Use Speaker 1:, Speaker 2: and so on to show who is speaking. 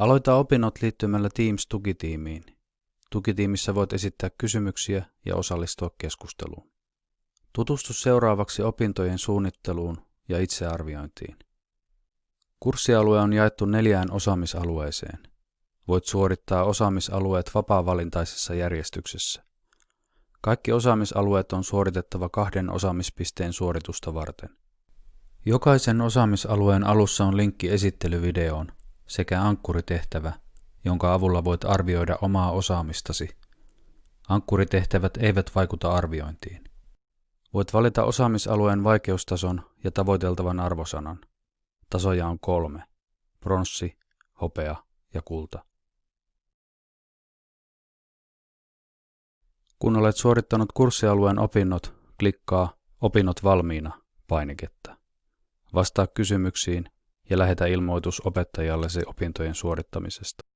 Speaker 1: Aloita opinnot liittymällä Teams-tukitiimiin. Tukitiimissä voit esittää kysymyksiä ja osallistua keskusteluun. Tutustu seuraavaksi opintojen suunnitteluun ja itsearviointiin. Kurssialue on jaettu neljään osaamisalueeseen. Voit suorittaa osaamisalueet vapaa-valintaisessa järjestyksessä. Kaikki osaamisalueet on suoritettava kahden osaamispisteen suoritusta varten. Jokaisen osaamisalueen alussa on linkki esittelyvideoon sekä ankkuritehtävä, jonka avulla voit arvioida omaa osaamistasi. Ankkuritehtävät eivät vaikuta arviointiin. Voit valita osaamisalueen vaikeustason ja tavoiteltavan arvosanan. Tasoja on kolme. Pronssi, hopea ja kulta. Kun olet suorittanut kurssialueen opinnot, klikkaa Opinnot valmiina painiketta. Vastaa kysymyksiin ja lähetä ilmoitus opettajallesi opintojen suorittamisesta.